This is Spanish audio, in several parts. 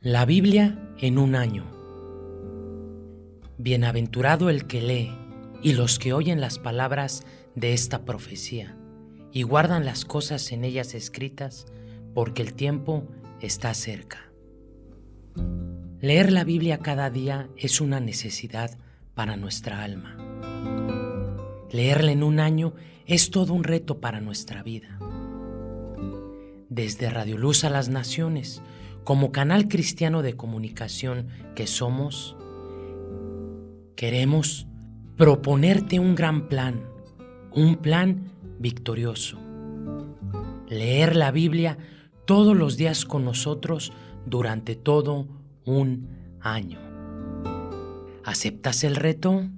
La Biblia en un año. Bienaventurado el que lee y los que oyen las palabras de esta profecía y guardan las cosas en ellas escritas, porque el tiempo está cerca. Leer la Biblia cada día es una necesidad para nuestra alma. Leerla en un año es todo un reto para nuestra vida. Desde Radio Luz a las Naciones, como canal cristiano de comunicación que somos, queremos proponerte un gran plan, un plan victorioso. Leer la Biblia todos los días con nosotros durante todo un año. ¿Aceptas el reto?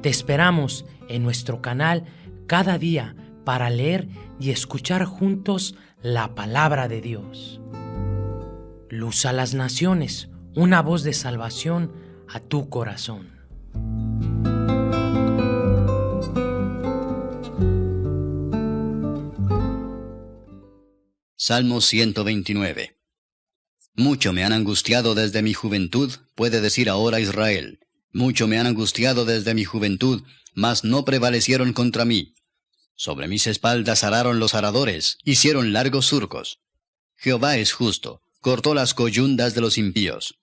Te esperamos en nuestro canal cada día para leer y escuchar juntos la palabra de Dios. Luz a las naciones, una voz de salvación a tu corazón. Salmo 129 Mucho me han angustiado desde mi juventud, puede decir ahora Israel. Mucho me han angustiado desde mi juventud, mas no prevalecieron contra mí. Sobre mis espaldas araron los aradores, hicieron largos surcos. Jehová es justo, cortó las coyundas de los impíos.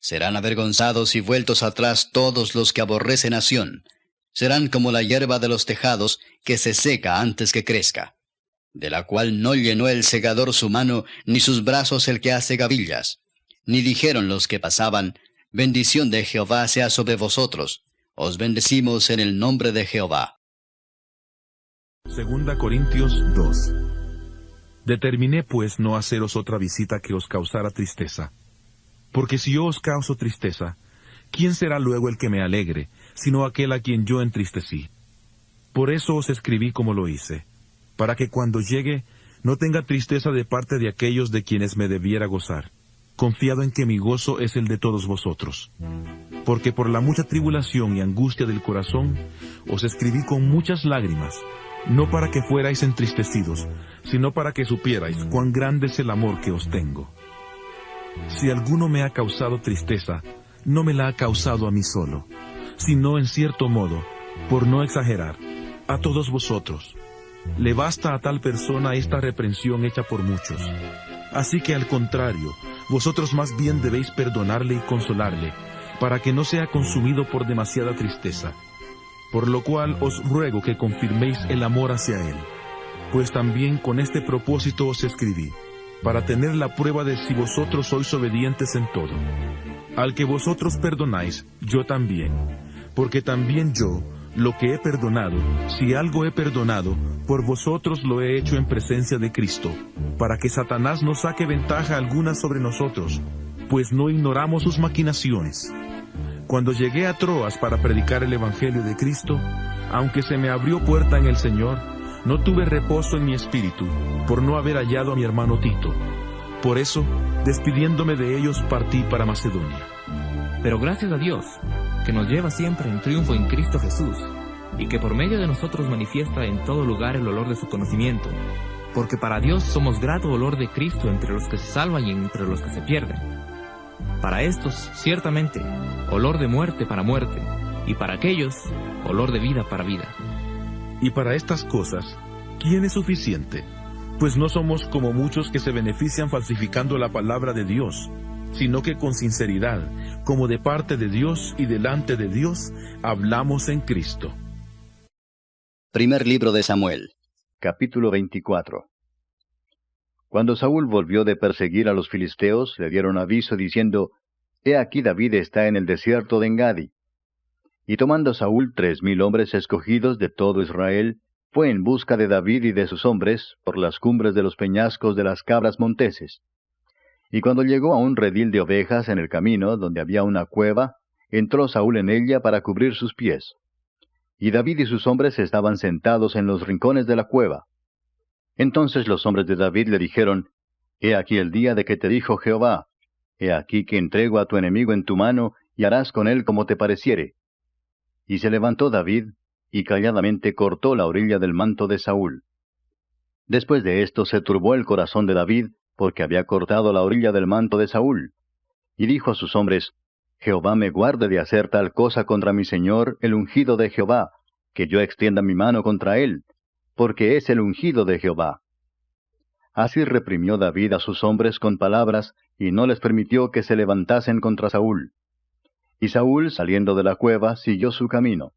Serán avergonzados y vueltos atrás todos los que aborrecen a Serán como la hierba de los tejados, que se seca antes que crezca, de la cual no llenó el segador su mano, ni sus brazos el que hace gavillas. Ni dijeron los que pasaban, bendición de Jehová sea sobre vosotros. Os bendecimos en el nombre de Jehová. Segunda Corintios 2 Determiné pues no haceros otra visita que os causara tristeza. Porque si yo os causo tristeza, ¿quién será luego el que me alegre, sino aquel a quien yo entristecí? Por eso os escribí como lo hice, para que cuando llegue no tenga tristeza de parte de aquellos de quienes me debiera gozar, confiado en que mi gozo es el de todos vosotros. Porque por la mucha tribulación y angustia del corazón, os escribí con muchas lágrimas, no para que fuerais entristecidos, sino para que supierais cuán grande es el amor que os tengo. Si alguno me ha causado tristeza, no me la ha causado a mí solo, sino en cierto modo, por no exagerar, a todos vosotros. Le basta a tal persona esta reprensión hecha por muchos. Así que al contrario, vosotros más bien debéis perdonarle y consolarle, para que no sea consumido por demasiada tristeza por lo cual os ruego que confirméis el amor hacia Él. Pues también con este propósito os escribí, para tener la prueba de si vosotros sois obedientes en todo. Al que vosotros perdonáis, yo también, porque también yo, lo que he perdonado, si algo he perdonado, por vosotros lo he hecho en presencia de Cristo, para que Satanás no saque ventaja alguna sobre nosotros, pues no ignoramos sus maquinaciones. Cuando llegué a Troas para predicar el Evangelio de Cristo, aunque se me abrió puerta en el Señor, no tuve reposo en mi espíritu por no haber hallado a mi hermano Tito. Por eso, despidiéndome de ellos, partí para Macedonia. Pero gracias a Dios, que nos lleva siempre en triunfo en Cristo Jesús, y que por medio de nosotros manifiesta en todo lugar el olor de su conocimiento, porque para Dios somos grato olor de Cristo entre los que se salvan y entre los que se pierden. Para estos, ciertamente, olor de muerte para muerte, y para aquellos, olor de vida para vida. Y para estas cosas, ¿quién es suficiente? Pues no somos como muchos que se benefician falsificando la palabra de Dios, sino que con sinceridad, como de parte de Dios y delante de Dios, hablamos en Cristo. Primer libro de Samuel, capítulo 24. Cuando Saúl volvió de perseguir a los filisteos, le dieron aviso diciendo, He aquí David está en el desierto de Engadi. Y tomando Saúl tres mil hombres escogidos de todo Israel, fue en busca de David y de sus hombres por las cumbres de los peñascos de las cabras monteses. Y cuando llegó a un redil de ovejas en el camino, donde había una cueva, entró Saúl en ella para cubrir sus pies. Y David y sus hombres estaban sentados en los rincones de la cueva. Entonces los hombres de David le dijeron, He aquí el día de que te dijo Jehová, He aquí que entrego a tu enemigo en tu mano, y harás con él como te pareciere. Y se levantó David, y calladamente cortó la orilla del manto de Saúl. Después de esto se turbó el corazón de David, porque había cortado la orilla del manto de Saúl. Y dijo a sus hombres, Jehová me guarde de hacer tal cosa contra mi señor, el ungido de Jehová, que yo extienda mi mano contra él, porque es el ungido de Jehová. Así reprimió David a sus hombres con palabras, y no les permitió que se levantasen contra Saúl. Y Saúl, saliendo de la cueva, siguió su camino.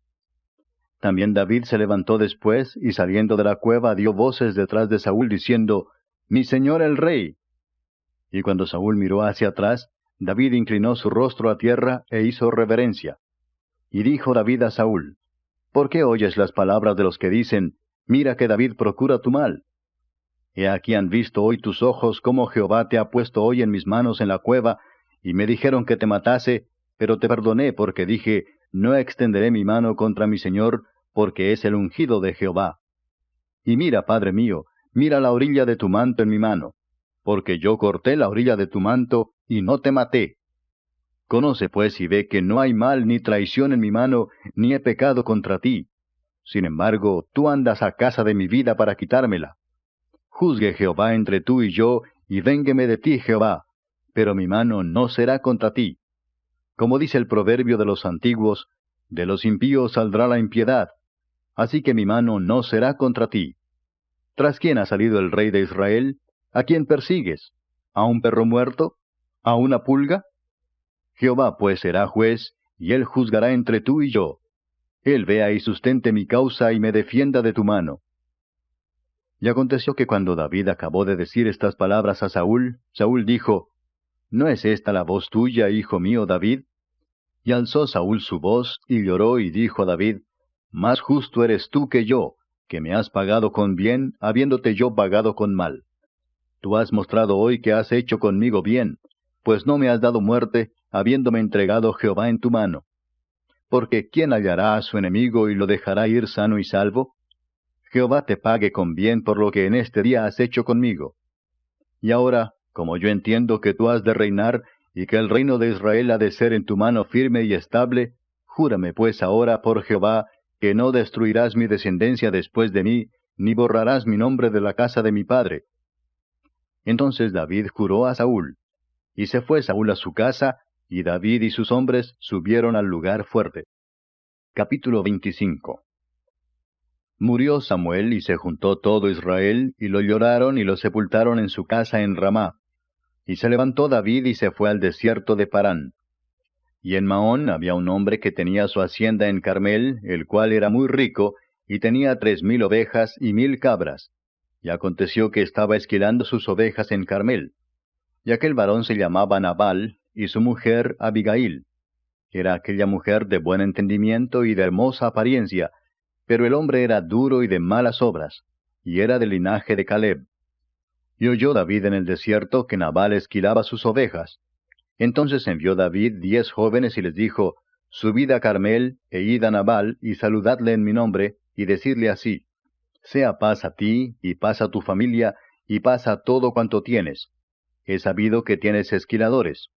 También David se levantó después, y saliendo de la cueva dio voces detrás de Saúl, diciendo, Mi señor el rey. Y cuando Saúl miró hacia atrás, David inclinó su rostro a tierra e hizo reverencia. Y dijo David a Saúl, ¿Por qué oyes las palabras de los que dicen, Mira que David procura tu mal? He aquí han visto hoy tus ojos cómo Jehová te ha puesto hoy en mis manos en la cueva, y me dijeron que te matase, pero te perdoné porque dije, no extenderé mi mano contra mi Señor, porque es el ungido de Jehová. Y mira, Padre mío, mira la orilla de tu manto en mi mano, porque yo corté la orilla de tu manto y no te maté. Conoce pues y ve que no hay mal ni traición en mi mano, ni he pecado contra ti. Sin embargo, tú andas a casa de mi vida para quitármela. Juzgue Jehová entre tú y yo, y véngueme de ti, Jehová, pero mi mano no será contra ti. Como dice el proverbio de los antiguos, de los impíos saldrá la impiedad, así que mi mano no será contra ti. ¿Tras quién ha salido el rey de Israel? ¿A quién persigues? ¿A un perro muerto? ¿A una pulga? Jehová pues será juez, y él juzgará entre tú y yo. Él vea y sustente mi causa y me defienda de tu mano. Y aconteció que cuando David acabó de decir estas palabras a Saúl, Saúl dijo, ¿No es esta la voz tuya, hijo mío David? Y alzó Saúl su voz, y lloró, y dijo a David, Más justo eres tú que yo, que me has pagado con bien, habiéndote yo pagado con mal. Tú has mostrado hoy que has hecho conmigo bien, pues no me has dado muerte, habiéndome entregado Jehová en tu mano. Porque ¿quién hallará a su enemigo y lo dejará ir sano y salvo? Jehová te pague con bien por lo que en este día has hecho conmigo. Y ahora, como yo entiendo que tú has de reinar y que el reino de Israel ha de ser en tu mano firme y estable, júrame pues ahora por Jehová que no destruirás mi descendencia después de mí, ni borrarás mi nombre de la casa de mi padre. Entonces David juró a Saúl, y se fue Saúl a su casa, y David y sus hombres subieron al lugar fuerte. Capítulo 25 Murió Samuel y se juntó todo Israel, y lo lloraron y lo sepultaron en su casa en Ramá. Y se levantó David y se fue al desierto de Parán. Y en Maón había un hombre que tenía su hacienda en Carmel, el cual era muy rico, y tenía tres mil ovejas y mil cabras. Y aconteció que estaba esquilando sus ovejas en Carmel. Y aquel varón se llamaba Nabal, y su mujer Abigail. Era aquella mujer de buen entendimiento y de hermosa apariencia, pero el hombre era duro y de malas obras, y era del linaje de Caleb. Y oyó David en el desierto que Nabal esquilaba sus ovejas. Entonces envió David diez jóvenes y les dijo, Subid a Carmel, e id a Nabal, y saludadle en mi nombre, y decidle así, Sea paz a ti, y paz a tu familia, y paz a todo cuanto tienes. He sabido que tienes esquiladores.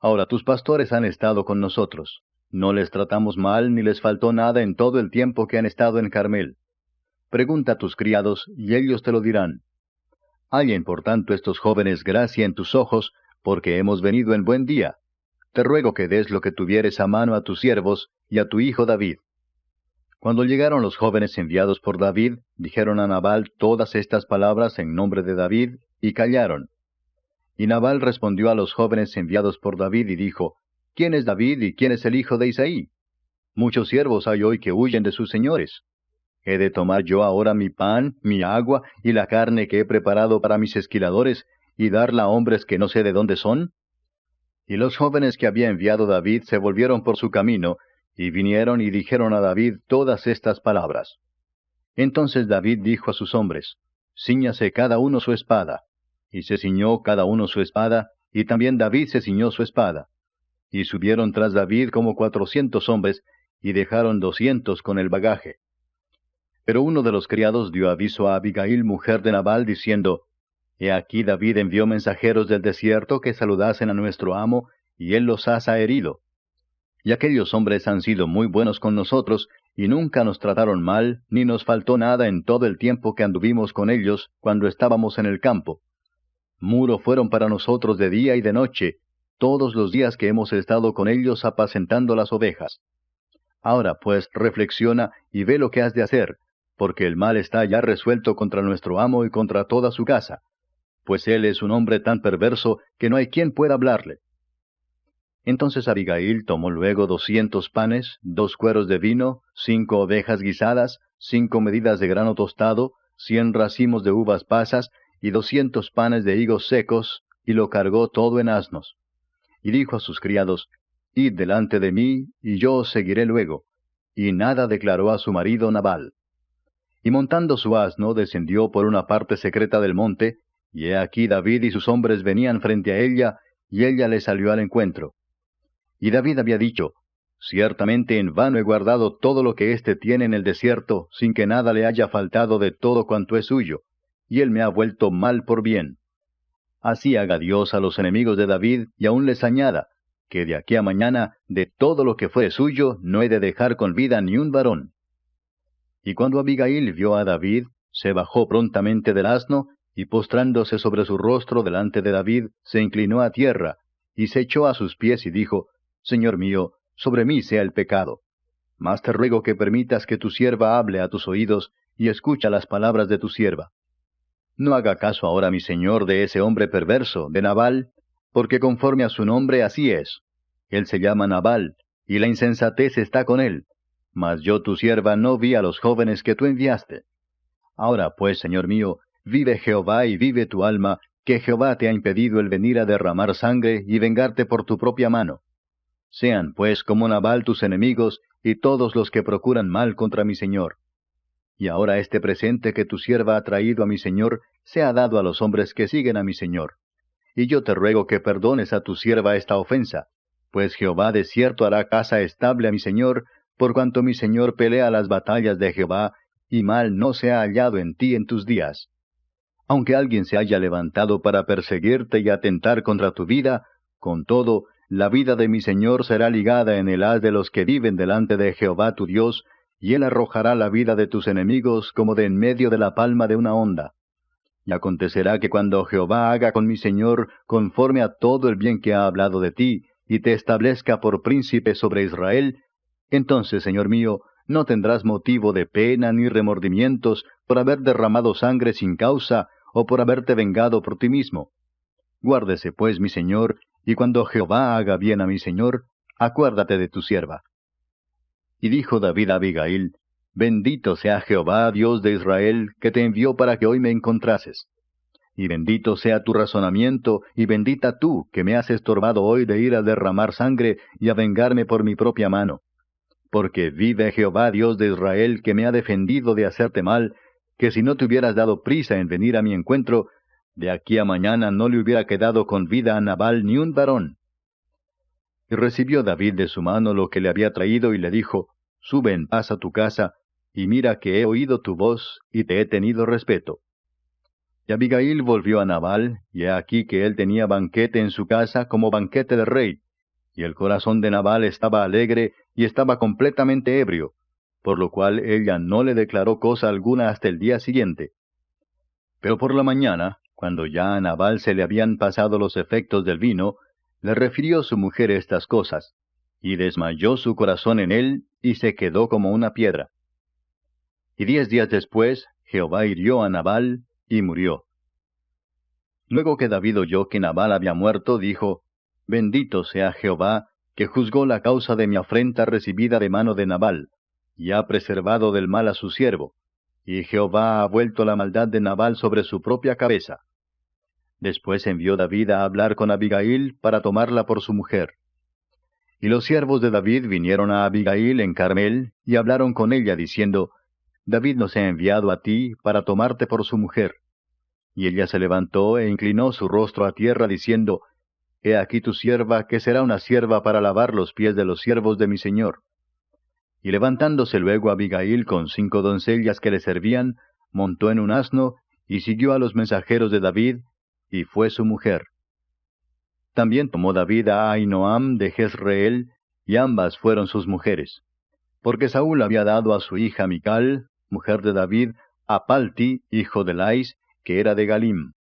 Ahora tus pastores han estado con nosotros. No les tratamos mal, ni les faltó nada en todo el tiempo que han estado en Carmel. Pregunta a tus criados, y ellos te lo dirán. Hallen por tanto estos jóvenes gracia en tus ojos, porque hemos venido en buen día. Te ruego que des lo que tuvieres a mano a tus siervos y a tu hijo David. Cuando llegaron los jóvenes enviados por David, dijeron a Nabal todas estas palabras en nombre de David, y callaron. Y Nabal respondió a los jóvenes enviados por David y dijo, ¿Quién es David y quién es el hijo de Isaí? Muchos siervos hay hoy que huyen de sus señores. ¿He de tomar yo ahora mi pan, mi agua y la carne que he preparado para mis esquiladores y darla a hombres que no sé de dónde son? Y los jóvenes que había enviado David se volvieron por su camino, y vinieron y dijeron a David todas estas palabras. Entonces David dijo a sus hombres, Cíñase cada uno su espada. Y se ciñó cada uno su espada, y también David se ciñó su espada. Y subieron tras David como cuatrocientos hombres, y dejaron doscientos con el bagaje. Pero uno de los criados dio aviso a Abigail, mujer de Nabal, diciendo, He aquí David envió mensajeros del desierto que saludasen a nuestro amo, y él los ha herido. Y aquellos hombres han sido muy buenos con nosotros, y nunca nos trataron mal, ni nos faltó nada en todo el tiempo que anduvimos con ellos cuando estábamos en el campo. Muro fueron para nosotros de día y de noche, todos los días que hemos estado con ellos apacentando las ovejas. Ahora pues reflexiona y ve lo que has de hacer, porque el mal está ya resuelto contra nuestro amo y contra toda su casa, pues él es un hombre tan perverso que no hay quien pueda hablarle. Entonces Abigail tomó luego doscientos panes, dos cueros de vino, cinco ovejas guisadas, cinco medidas de grano tostado, cien racimos de uvas pasas y doscientos panes de higos secos, y lo cargó todo en asnos. Y dijo a sus criados, Id delante de mí, y yo os seguiré luego. Y nada declaró a su marido Nabal. Y montando su asno, descendió por una parte secreta del monte, y he aquí David y sus hombres venían frente a ella, y ella le salió al encuentro. Y David había dicho, Ciertamente en vano he guardado todo lo que éste tiene en el desierto, sin que nada le haya faltado de todo cuanto es suyo, y él me ha vuelto mal por bien. Así haga Dios a los enemigos de David, y aún les añada, que de aquí a mañana, de todo lo que fue suyo, no he de dejar con vida ni un varón. Y cuando Abigail vio a David, se bajó prontamente del asno, y postrándose sobre su rostro delante de David, se inclinó a tierra, y se echó a sus pies y dijo, Señor mío, sobre mí sea el pecado. Mas te ruego que permitas que tu sierva hable a tus oídos, y escucha las palabras de tu sierva. No haga caso ahora mi señor de ese hombre perverso, de Nabal, porque conforme a su nombre así es. Él se llama Nabal, y la insensatez está con él. Mas yo tu sierva no vi a los jóvenes que tú enviaste. Ahora pues, señor mío, vive Jehová y vive tu alma, que Jehová te ha impedido el venir a derramar sangre y vengarte por tu propia mano. Sean, pues, como Nabal tus enemigos y todos los que procuran mal contra mi Señor. Y ahora este presente que tu sierva ha traído a mi Señor sea dado a los hombres que siguen a mi Señor. Y yo te ruego que perdones a tu sierva esta ofensa, pues Jehová de cierto hará casa estable a mi Señor, por cuanto mi Señor pelea las batallas de Jehová, y mal no se ha hallado en ti en tus días. Aunque alguien se haya levantado para perseguirte y atentar contra tu vida, con todo, la vida de mi Señor será ligada en el haz de los que viven delante de Jehová tu Dios, y él arrojará la vida de tus enemigos como de en medio de la palma de una onda. Y acontecerá que cuando Jehová haga con mi Señor conforme a todo el bien que ha hablado de ti, y te establezca por príncipe sobre Israel, entonces, Señor mío, no tendrás motivo de pena ni remordimientos por haber derramado sangre sin causa o por haberte vengado por ti mismo. Guárdese, pues, mi Señor, y cuando Jehová haga bien a mi señor, acuérdate de tu sierva. Y dijo David a Abigail, Bendito sea Jehová, Dios de Israel, que te envió para que hoy me encontrases. Y bendito sea tu razonamiento, y bendita tú, que me has estorbado hoy de ir a derramar sangre y a vengarme por mi propia mano. Porque vive Jehová, Dios de Israel, que me ha defendido de hacerte mal, que si no te hubieras dado prisa en venir a mi encuentro, de aquí a mañana no le hubiera quedado con vida a Nabal ni un varón. Y recibió David de su mano lo que le había traído y le dijo, Sube en paz a tu casa, y mira que he oído tu voz y te he tenido respeto. Y Abigail volvió a Nabal, y he aquí que él tenía banquete en su casa como banquete de rey, y el corazón de Nabal estaba alegre y estaba completamente ebrio, por lo cual ella no le declaró cosa alguna hasta el día siguiente. Pero por la mañana, cuando ya a Nabal se le habían pasado los efectos del vino, le refirió su mujer estas cosas, y desmayó su corazón en él, y se quedó como una piedra. Y diez días después, Jehová hirió a Nabal, y murió. Luego que David oyó que Nabal había muerto, dijo, Bendito sea Jehová, que juzgó la causa de mi afrenta recibida de mano de Nabal, y ha preservado del mal a su siervo, y Jehová ha vuelto la maldad de Nabal sobre su propia cabeza. Después envió David a hablar con Abigail para tomarla por su mujer. Y los siervos de David vinieron a Abigail en Carmel y hablaron con ella diciendo, David nos ha enviado a ti para tomarte por su mujer. Y ella se levantó e inclinó su rostro a tierra diciendo, He aquí tu sierva, que será una sierva para lavar los pies de los siervos de mi señor. Y levantándose luego Abigail con cinco doncellas que le servían, montó en un asno y siguió a los mensajeros de David y fue su mujer. También tomó David a Ainoam de Jezreel, y ambas fueron sus mujeres. Porque Saúl había dado a su hija Mical, mujer de David, a Palti, hijo de Lais, que era de Galim.